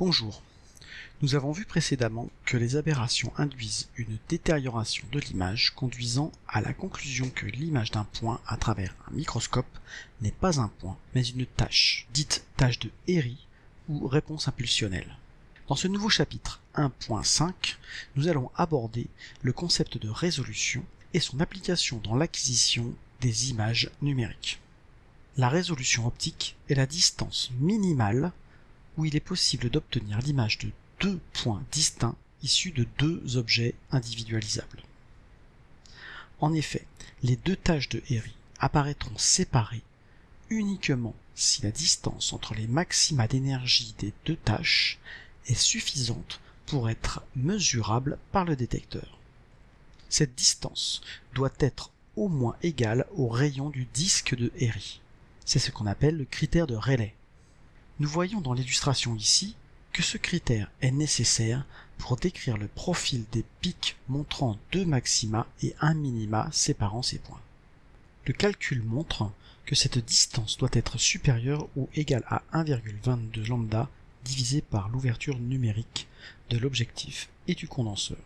Bonjour. Nous avons vu précédemment que les aberrations induisent une détérioration de l'image conduisant à la conclusion que l'image d'un point à travers un microscope n'est pas un point, mais une tâche, dite tâche de Airy ou réponse impulsionnelle. Dans ce nouveau chapitre 1.5, nous allons aborder le concept de résolution et son application dans l'acquisition des images numériques. La résolution optique est la distance minimale où il est possible d'obtenir l'image de deux points distincts issus de deux objets individualisables. En effet, les deux tâches de Airy apparaîtront séparées uniquement si la distance entre les maxima d'énergie des deux tâches est suffisante pour être mesurable par le détecteur. Cette distance doit être au moins égale au rayon du disque de Airy. C'est ce qu'on appelle le critère de Rayleigh. Nous voyons dans l'illustration ici que ce critère est nécessaire pour décrire le profil des pics montrant deux maxima et un minima séparant ces points. Le calcul montre que cette distance doit être supérieure ou égale à 1,22 lambda divisé par l'ouverture numérique de l'objectif et du condenseur.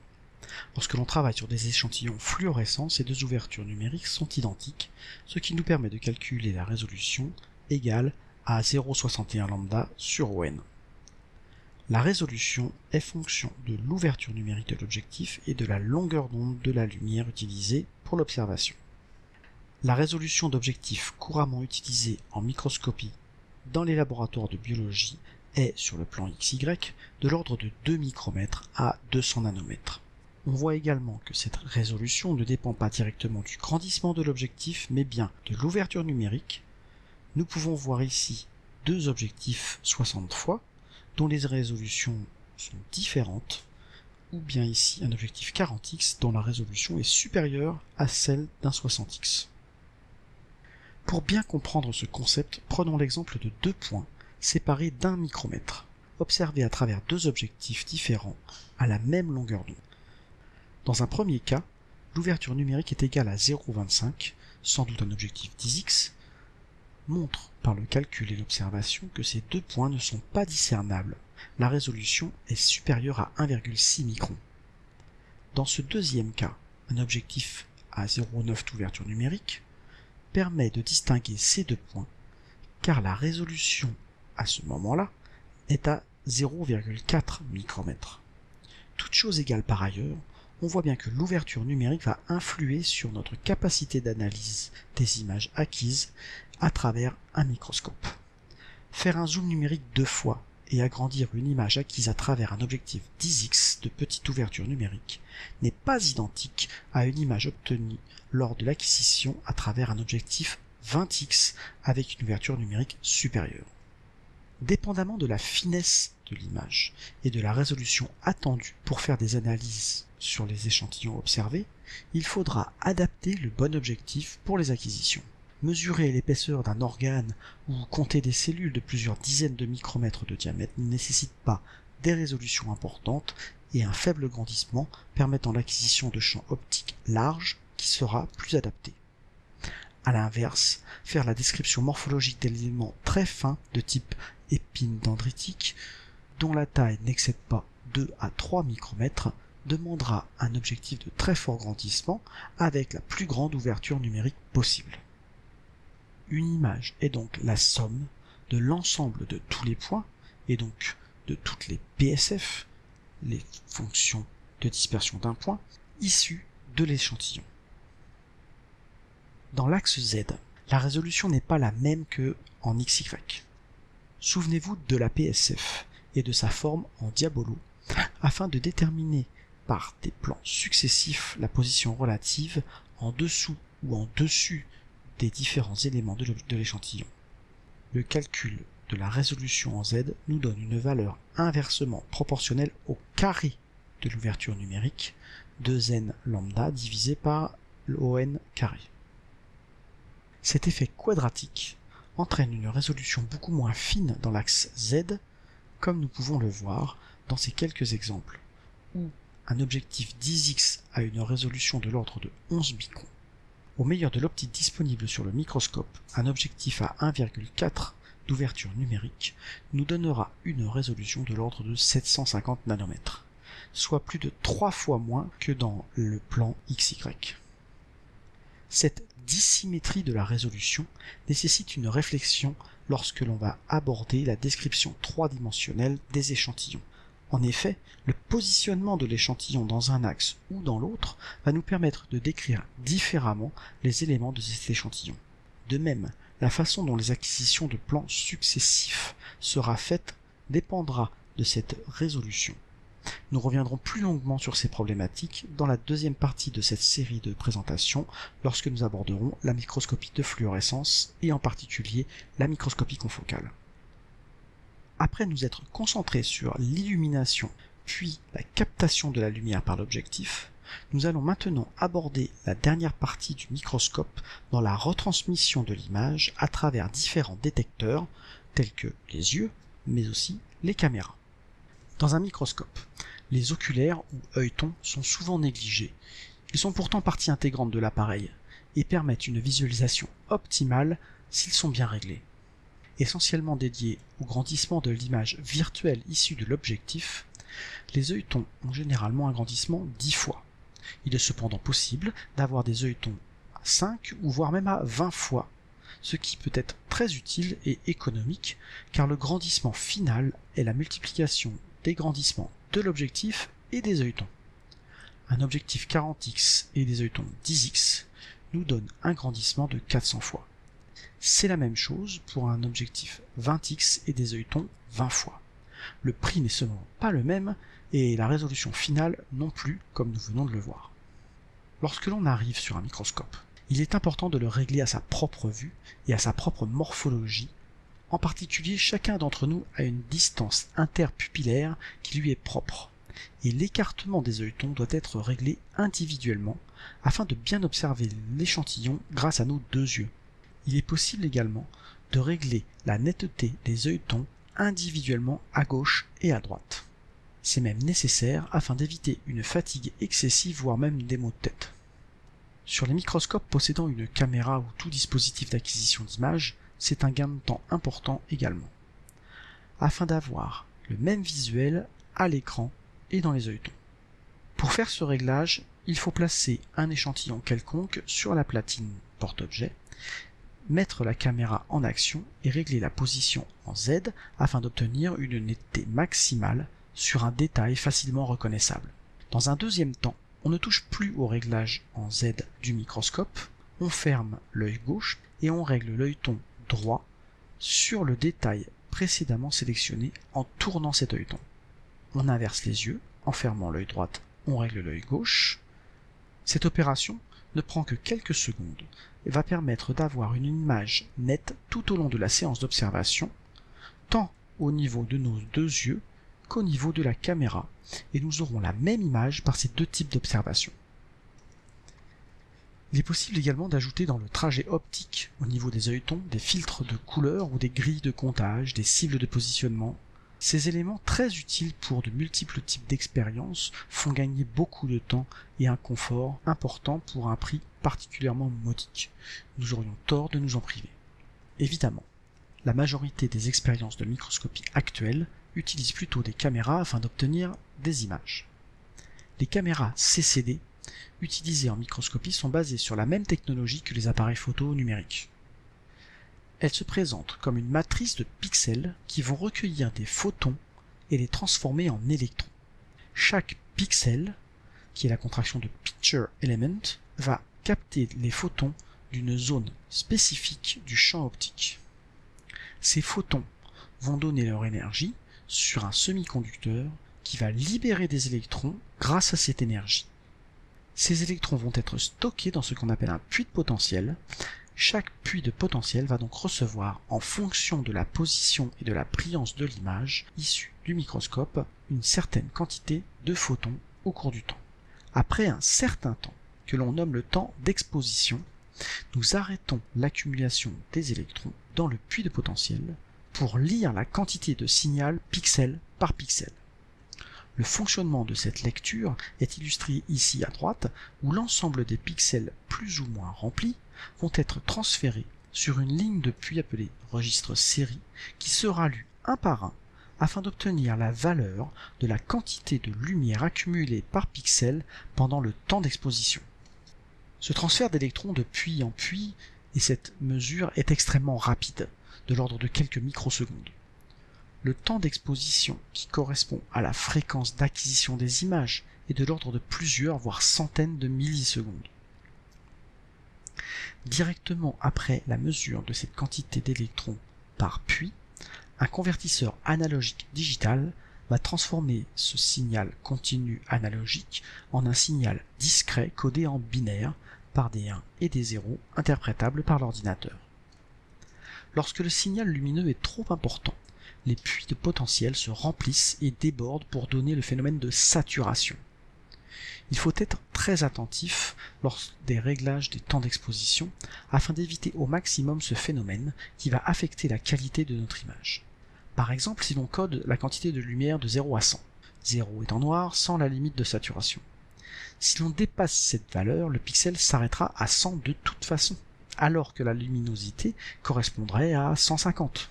Lorsque l'on travaille sur des échantillons fluorescents, ces deux ouvertures numériques sont identiques, ce qui nous permet de calculer la résolution égale à 0,61 lambda sur ON. La résolution est fonction de l'ouverture numérique de l'objectif et de la longueur d'onde de la lumière utilisée pour l'observation. La résolution d'objectifs couramment utilisée en microscopie dans les laboratoires de biologie est, sur le plan XY, de l'ordre de 2 micromètres à 200 nanomètres. On voit également que cette résolution ne dépend pas directement du grandissement de l'objectif, mais bien de l'ouverture numérique. Nous pouvons voir ici deux objectifs 60 fois, dont les résolutions sont différentes, ou bien ici un objectif 40x dont la résolution est supérieure à celle d'un 60x. Pour bien comprendre ce concept, prenons l'exemple de deux points séparés d'un micromètre, observés à travers deux objectifs différents à la même longueur d'onde. Dans un premier cas, l'ouverture numérique est égale à 0,25, sans doute un objectif 10x, montre par le calcul et l'observation que ces deux points ne sont pas discernables. La résolution est supérieure à 1,6 microns. Dans ce deuxième cas, un objectif à 0,9 d'ouverture numérique permet de distinguer ces deux points car la résolution à ce moment-là est à 0,4 micromètres. Toute chose égale par ailleurs, on voit bien que l'ouverture numérique va influer sur notre capacité d'analyse des images acquises à travers un microscope. Faire un zoom numérique deux fois et agrandir une image acquise à travers un objectif 10x de petite ouverture numérique n'est pas identique à une image obtenue lors de l'acquisition à travers un objectif 20x avec une ouverture numérique supérieure. Dépendamment de la finesse de l'image et de la résolution attendue pour faire des analyses sur les échantillons observés, il faudra adapter le bon objectif pour les acquisitions. Mesurer l'épaisseur d'un organe ou compter des cellules de plusieurs dizaines de micromètres de diamètre ne nécessite pas des résolutions importantes et un faible grandissement permettant l'acquisition de champs optiques larges qui sera plus adapté. A l'inverse, faire la description morphologique d'éléments très fins de type épine dendritique, dont la taille n'excède pas 2 à 3 micromètres, demandera un objectif de très fort grandissement avec la plus grande ouverture numérique possible. Une image est donc la somme de l'ensemble de tous les points et donc de toutes les PSF, les fonctions de dispersion d'un point, issues de l'échantillon. Dans l'axe Z, la résolution n'est pas la même que en XY. Souvenez-vous de la PSF et de sa forme en diabolo afin de déterminer par des plans successifs la position relative en dessous ou en dessus des différents éléments de l'échantillon. Le calcul de la résolution en Z nous donne une valeur inversement proportionnelle au carré de l'ouverture numérique de n lambda divisé par l'ON carré. Cet effet quadratique entraîne une résolution beaucoup moins fine dans l'axe Z, comme nous pouvons le voir dans ces quelques exemples, où un objectif 10x a une résolution de l'ordre de 11 microns. Au meilleur de l'optique disponible sur le microscope, un objectif à 1,4 d'ouverture numérique nous donnera une résolution de l'ordre de 750 nanomètres, soit plus de trois fois moins que dans le plan XY. Cette dissymétrie de la résolution nécessite une réflexion lorsque l'on va aborder la description trois-dimensionnelle des échantillons. En effet, le positionnement de l'échantillon dans un axe ou dans l'autre va nous permettre de décrire différemment les éléments de cet échantillon. De même, la façon dont les acquisitions de plans successifs sera faite dépendra de cette résolution. Nous reviendrons plus longuement sur ces problématiques dans la deuxième partie de cette série de présentations lorsque nous aborderons la microscopie de fluorescence et en particulier la microscopie confocale. Après nous être concentrés sur l'illumination puis la captation de la lumière par l'objectif, nous allons maintenant aborder la dernière partie du microscope dans la retransmission de l'image à travers différents détecteurs tels que les yeux, mais aussi les caméras. Dans un microscope, les oculaires ou œilletons sont souvent négligés. Ils sont pourtant partie intégrante de l'appareil et permettent une visualisation optimale s'ils sont bien réglés. Essentiellement dédiés au grandissement de l'image virtuelle issue de l'objectif, les œilletons ont généralement un grandissement 10 fois. Il est cependant possible d'avoir des œilletons à 5 ou voire même à 20 fois, ce qui peut être très utile et économique car le grandissement final est la multiplication des grandissements de l'objectif et des œilletons. Un objectif 40x et des œilletons 10x nous donne un grandissement de 400 fois. C'est la même chose pour un objectif 20x et des œilletons 20 fois. Le prix n'est seulement pas le même et la résolution finale non plus comme nous venons de le voir. Lorsque l'on arrive sur un microscope, il est important de le régler à sa propre vue et à sa propre morphologie en particulier, chacun d'entre nous a une distance interpupillaire qui lui est propre, et l'écartement des œilletons doit être réglé individuellement afin de bien observer l'échantillon grâce à nos deux yeux. Il est possible également de régler la netteté des œilletons individuellement à gauche et à droite. C'est même nécessaire afin d'éviter une fatigue excessive voire même des maux de tête. Sur les microscopes possédant une caméra ou tout dispositif d'acquisition d'images, c'est un gain de temps important également, afin d'avoir le même visuel à l'écran et dans les œilletons. Pour faire ce réglage, il faut placer un échantillon quelconque sur la platine porte-objet, mettre la caméra en action et régler la position en Z afin d'obtenir une netteté maximale sur un détail facilement reconnaissable. Dans un deuxième temps, on ne touche plus au réglage en Z du microscope, on ferme l'œil gauche et on règle l'œilleton droit sur le détail précédemment sélectionné en tournant cet œilleton. On inverse les yeux, en fermant l'œil droit, on règle l'œil gauche. Cette opération ne prend que quelques secondes et va permettre d'avoir une image nette tout au long de la séance d'observation, tant au niveau de nos deux yeux qu'au niveau de la caméra, et nous aurons la même image par ces deux types d'observation. Il est possible également d'ajouter dans le trajet optique, au niveau des œilletons, des filtres de couleur ou des grilles de comptage, des cibles de positionnement. Ces éléments très utiles pour de multiples types d'expériences font gagner beaucoup de temps et un confort important pour un prix particulièrement modique. Nous aurions tort de nous en priver. Évidemment, la majorité des expériences de microscopie actuelles utilisent plutôt des caméras afin d'obtenir des images. Les caméras CCD utilisées en microscopie sont basées sur la même technologie que les appareils photo numériques. Elles se présentent comme une matrice de pixels qui vont recueillir des photons et les transformer en électrons. Chaque pixel, qui est la contraction de picture element, va capter les photons d'une zone spécifique du champ optique. Ces photons vont donner leur énergie sur un semi-conducteur qui va libérer des électrons grâce à cette énergie. Ces électrons vont être stockés dans ce qu'on appelle un puits de potentiel. Chaque puits de potentiel va donc recevoir, en fonction de la position et de la brillance de l'image issue du microscope, une certaine quantité de photons au cours du temps. Après un certain temps, que l'on nomme le temps d'exposition, nous arrêtons l'accumulation des électrons dans le puits de potentiel pour lire la quantité de signal pixel par pixel. Le fonctionnement de cette lecture est illustré ici à droite, où l'ensemble des pixels plus ou moins remplis vont être transférés sur une ligne de puits appelée registre série qui sera lu un par un afin d'obtenir la valeur de la quantité de lumière accumulée par pixel pendant le temps d'exposition. Ce transfert d'électrons de puits en puits et cette mesure est extrêmement rapide, de l'ordre de quelques microsecondes. Le temps d'exposition qui correspond à la fréquence d'acquisition des images est de l'ordre de plusieurs voire centaines de millisecondes. Directement après la mesure de cette quantité d'électrons par puits, un convertisseur analogique digital va transformer ce signal continu analogique en un signal discret codé en binaire par des 1 et des 0 interprétables par l'ordinateur. Lorsque le signal lumineux est trop important, les puits de potentiel se remplissent et débordent pour donner le phénomène de saturation. Il faut être très attentif lors des réglages des temps d'exposition afin d'éviter au maximum ce phénomène qui va affecter la qualité de notre image. Par exemple, si l'on code la quantité de lumière de 0 à 100, 0 étant noir sans la limite de saturation. Si l'on dépasse cette valeur, le pixel s'arrêtera à 100 de toute façon, alors que la luminosité correspondrait à 150.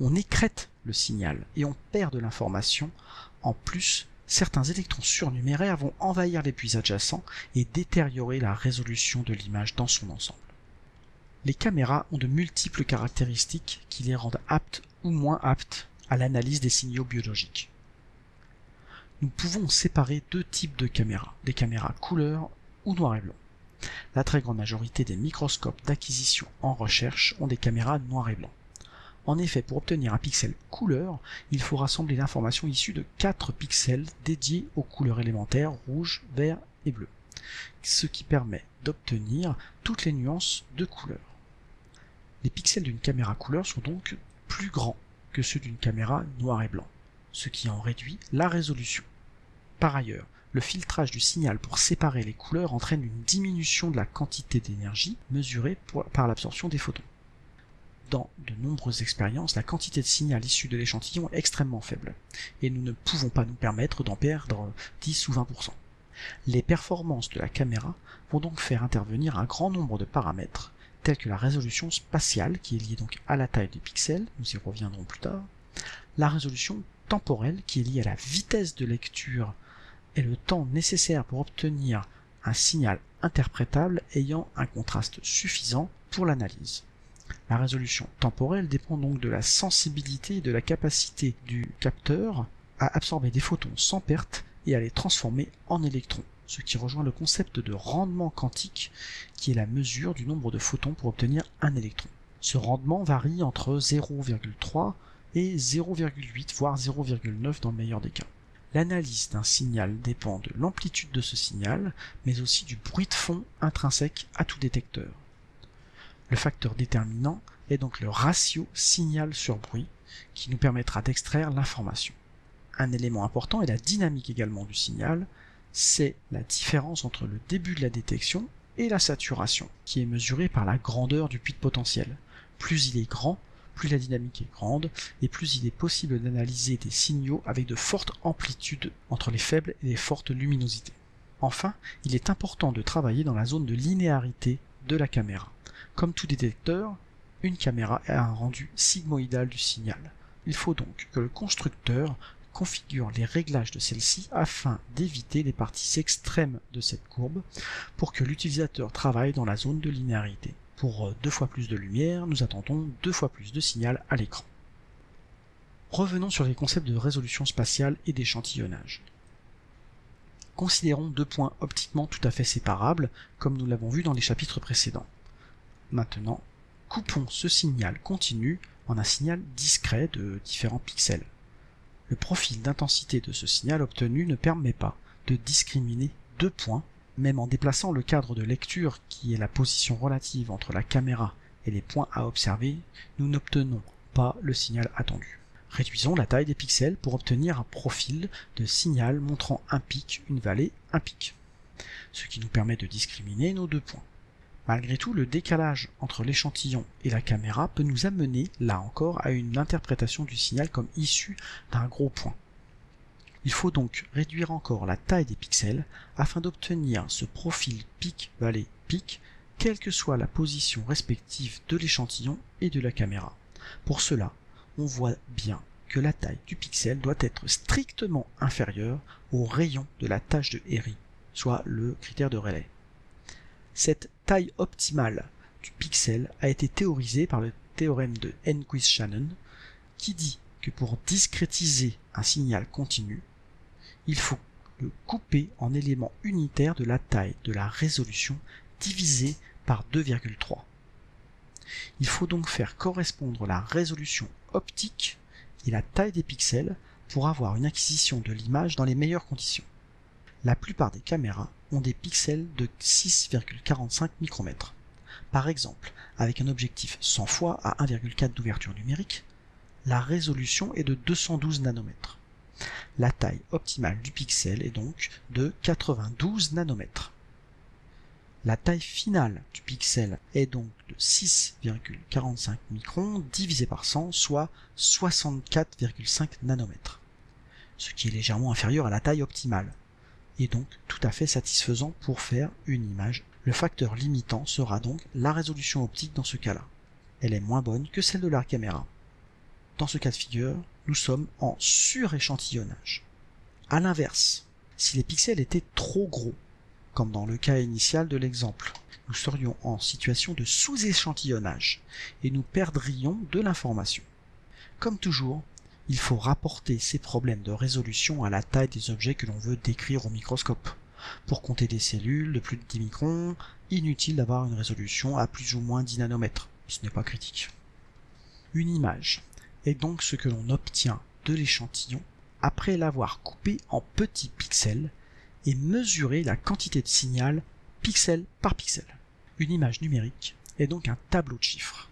On écrète le signal et on perd de l'information. En plus, certains électrons surnuméraires vont envahir les puits adjacents et détériorer la résolution de l'image dans son ensemble. Les caméras ont de multiples caractéristiques qui les rendent aptes ou moins aptes à l'analyse des signaux biologiques. Nous pouvons séparer deux types de caméras, des caméras couleur ou noir et blanc. La très grande majorité des microscopes d'acquisition en recherche ont des caméras noir et blanc. En effet, pour obtenir un pixel couleur, il faut rassembler l'information issue de 4 pixels dédiés aux couleurs élémentaires rouge, vert et bleu, ce qui permet d'obtenir toutes les nuances de couleurs. Les pixels d'une caméra couleur sont donc plus grands que ceux d'une caméra noir et blanc, ce qui en réduit la résolution. Par ailleurs, le filtrage du signal pour séparer les couleurs entraîne une diminution de la quantité d'énergie mesurée par l'absorption des photons dans de nombreuses expériences, la quantité de signal issu de l'échantillon est extrêmement faible, et nous ne pouvons pas nous permettre d'en perdre 10 ou 20%. Les performances de la caméra vont donc faire intervenir un grand nombre de paramètres, tels que la résolution spatiale, qui est liée donc à la taille des pixels, nous y reviendrons plus tard, la résolution temporelle, qui est liée à la vitesse de lecture et le temps nécessaire pour obtenir un signal interprétable ayant un contraste suffisant pour l'analyse. La résolution temporelle dépend donc de la sensibilité et de la capacité du capteur à absorber des photons sans perte et à les transformer en électrons, ce qui rejoint le concept de rendement quantique qui est la mesure du nombre de photons pour obtenir un électron. Ce rendement varie entre 0,3 et 0,8 voire 0,9 dans le meilleur des cas. L'analyse d'un signal dépend de l'amplitude de ce signal, mais aussi du bruit de fond intrinsèque à tout détecteur. Le facteur déterminant est donc le ratio signal sur bruit qui nous permettra d'extraire l'information. Un élément important est la dynamique également du signal, c'est la différence entre le début de la détection et la saturation, qui est mesurée par la grandeur du puits de potentiel. Plus il est grand, plus la dynamique est grande, et plus il est possible d'analyser des signaux avec de fortes amplitudes entre les faibles et les fortes luminosités. Enfin, il est important de travailler dans la zone de linéarité de la caméra. Comme tout détecteur, une caméra a un rendu sigmoïdal du signal. Il faut donc que le constructeur configure les réglages de celle-ci afin d'éviter les parties extrêmes de cette courbe pour que l'utilisateur travaille dans la zone de linéarité. Pour deux fois plus de lumière, nous attendons deux fois plus de signal à l'écran. Revenons sur les concepts de résolution spatiale et d'échantillonnage. Considérons deux points optiquement tout à fait séparables, comme nous l'avons vu dans les chapitres précédents. Maintenant, coupons ce signal continu en un signal discret de différents pixels. Le profil d'intensité de ce signal obtenu ne permet pas de discriminer deux points, même en déplaçant le cadre de lecture qui est la position relative entre la caméra et les points à observer, nous n'obtenons pas le signal attendu. Réduisons la taille des pixels pour obtenir un profil de signal montrant un pic, une vallée, un pic, ce qui nous permet de discriminer nos deux points. Malgré tout, le décalage entre l'échantillon et la caméra peut nous amener, là encore, à une interprétation du signal comme issu d'un gros point. Il faut donc réduire encore la taille des pixels afin d'obtenir ce profil pic-vallée-pic quelle que soit la position respective de l'échantillon et de la caméra. Pour cela, on voit bien que la taille du pixel doit être strictement inférieure au rayon de la tâche de Airy, soit le critère de relais. Cette taille optimale du pixel a été théorisée par le théorème de Enquist-Shannon qui dit que pour discrétiser un signal continu, il faut le couper en éléments unitaires de la taille de la résolution divisé par 2,3. Il faut donc faire correspondre la résolution optique et la taille des pixels pour avoir une acquisition de l'image dans les meilleures conditions. La plupart des caméras des pixels de 6,45 micromètres. Par exemple, avec un objectif 100 fois à 1,4 d'ouverture numérique, la résolution est de 212 nanomètres. La taille optimale du pixel est donc de 92 nanomètres. La taille finale du pixel est donc de 6,45 microns divisé par 100, soit 64,5 nanomètres, ce qui est légèrement inférieur à la taille optimale, et donc tout à fait satisfaisant pour faire une image. Le facteur limitant sera donc la résolution optique dans ce cas-là. Elle est moins bonne que celle de la caméra. Dans ce cas de figure, nous sommes en suréchantillonnage. A l'inverse, si les pixels étaient trop gros, comme dans le cas initial de l'exemple, nous serions en situation de sous-échantillonnage et nous perdrions de l'information. Comme toujours, il faut rapporter ces problèmes de résolution à la taille des objets que l'on veut décrire au microscope. Pour compter des cellules de plus de 10 microns, inutile d'avoir une résolution à plus ou moins 10 nanomètres. Ce n'est pas critique. Une image est donc ce que l'on obtient de l'échantillon après l'avoir coupé en petits pixels et mesurer la quantité de signal pixel par pixel. Une image numérique est donc un tableau de chiffres.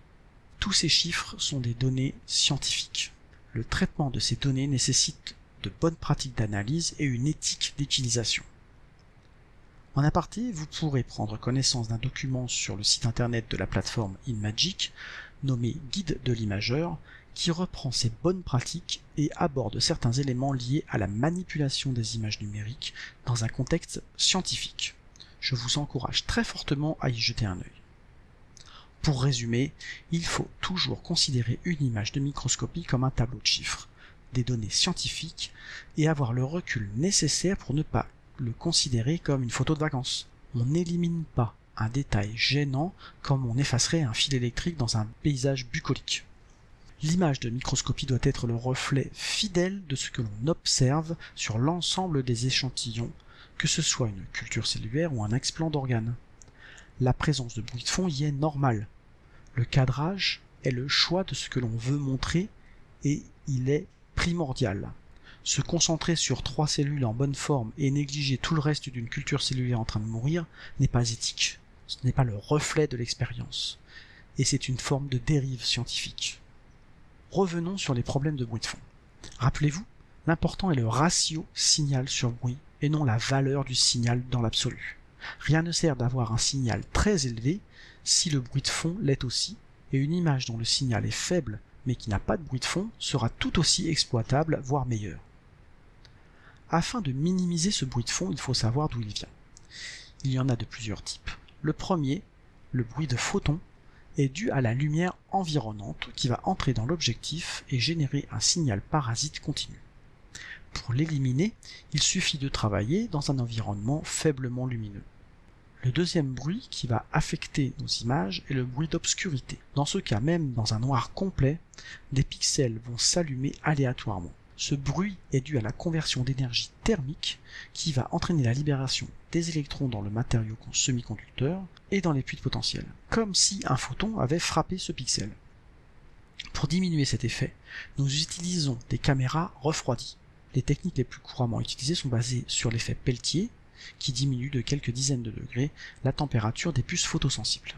Tous ces chiffres sont des données scientifiques. Le traitement de ces données nécessite de bonnes pratiques d'analyse et une éthique d'utilisation. En aparté, vous pourrez prendre connaissance d'un document sur le site internet de la plateforme InMagic nommé Guide de l'imageur qui reprend ces bonnes pratiques et aborde certains éléments liés à la manipulation des images numériques dans un contexte scientifique. Je vous encourage très fortement à y jeter un œil. Pour résumer, il faut toujours considérer une image de microscopie comme un tableau de chiffres, des données scientifiques, et avoir le recul nécessaire pour ne pas le considérer comme une photo de vacances. On n'élimine pas un détail gênant comme on effacerait un fil électrique dans un paysage bucolique. L'image de microscopie doit être le reflet fidèle de ce que l'on observe sur l'ensemble des échantillons, que ce soit une culture cellulaire ou un explant d'organes. La présence de bruit de fond y est normale. Le cadrage est le choix de ce que l'on veut montrer et il est primordial. Se concentrer sur trois cellules en bonne forme et négliger tout le reste d'une culture cellulaire en train de mourir n'est pas éthique. Ce n'est pas le reflet de l'expérience. Et c'est une forme de dérive scientifique. Revenons sur les problèmes de bruit de fond. Rappelez-vous, l'important est le ratio signal sur bruit et non la valeur du signal dans l'absolu. Rien ne sert d'avoir un signal très élevé si le bruit de fond l'est aussi, et une image dont le signal est faible mais qui n'a pas de bruit de fond sera tout aussi exploitable, voire meilleure. Afin de minimiser ce bruit de fond, il faut savoir d'où il vient. Il y en a de plusieurs types. Le premier, le bruit de photons, est dû à la lumière environnante qui va entrer dans l'objectif et générer un signal parasite continu. Pour l'éliminer, il suffit de travailler dans un environnement faiblement lumineux. Le deuxième bruit qui va affecter nos images est le bruit d'obscurité. Dans ce cas, même dans un noir complet, des pixels vont s'allumer aléatoirement. Ce bruit est dû à la conversion d'énergie thermique qui va entraîner la libération des électrons dans le matériau semi-conducteur et dans les puits de potentiel, comme si un photon avait frappé ce pixel. Pour diminuer cet effet, nous utilisons des caméras refroidies. Les techniques les plus couramment utilisées sont basées sur l'effet Peltier, qui diminue de quelques dizaines de degrés la température des puces photosensibles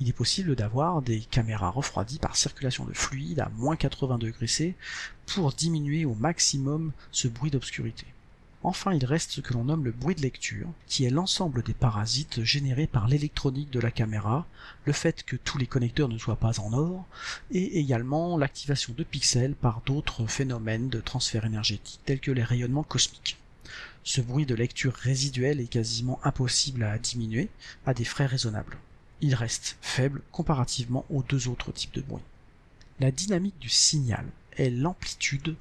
il est possible d'avoir des caméras refroidies par circulation de fluide à moins 80 degrés C pour diminuer au maximum ce bruit d'obscurité. Enfin, il reste ce que l'on nomme le bruit de lecture, qui est l'ensemble des parasites générés par l'électronique de la caméra, le fait que tous les connecteurs ne soient pas en or, et également l'activation de pixels par d'autres phénomènes de transfert énergétique tels que les rayonnements cosmiques. Ce bruit de lecture résiduel est quasiment impossible à diminuer à des frais raisonnables. il reste faible comparativement aux deux autres types de bruit. La dynamique du signal est l'amplitude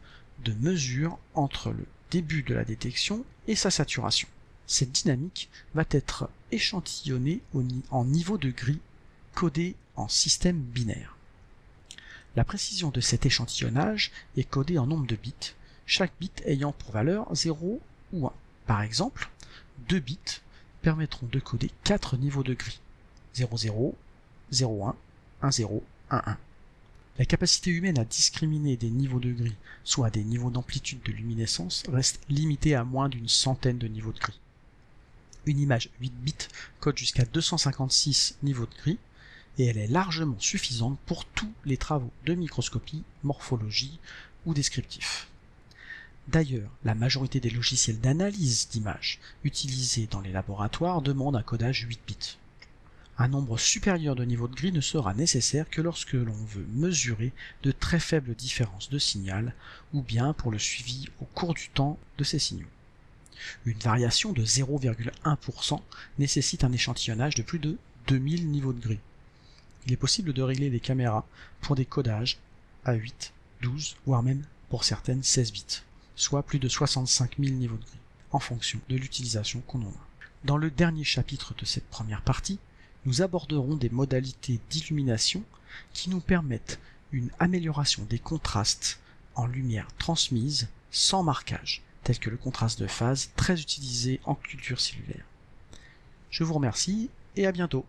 de mesure entre le début de la détection et sa saturation. Cette dynamique va être échantillonnée en niveau de gris codé en système binaire. La précision de cet échantillonnage est codée en nombre de bits, chaque bit ayant pour valeur 0 ou 1. Par exemple, deux bits permettront de coder 4 niveaux de gris 00, 01, 10, 11. La capacité humaine à discriminer des niveaux de gris, soit des niveaux d'amplitude de luminescence, reste limitée à moins d'une centaine de niveaux de gris. Une image 8 bits code jusqu'à 256 niveaux de gris, et elle est largement suffisante pour tous les travaux de microscopie, morphologie ou descriptif. D'ailleurs, la majorité des logiciels d'analyse d'images utilisés dans les laboratoires demandent un codage 8 bits. Un nombre supérieur de niveaux de gris ne sera nécessaire que lorsque l'on veut mesurer de très faibles différences de signal ou bien pour le suivi au cours du temps de ces signaux. Une variation de 0,1% nécessite un échantillonnage de plus de 2000 niveaux de gris. Il est possible de régler les caméras pour des codages à 8, 12, voire même pour certaines 16 bits, soit plus de 65 000 niveaux de gris, en fonction de l'utilisation qu'on en a. Dans le dernier chapitre de cette première partie, nous aborderons des modalités d'illumination qui nous permettent une amélioration des contrastes en lumière transmise sans marquage, tel que le contraste de phase très utilisé en culture cellulaire. Je vous remercie et à bientôt.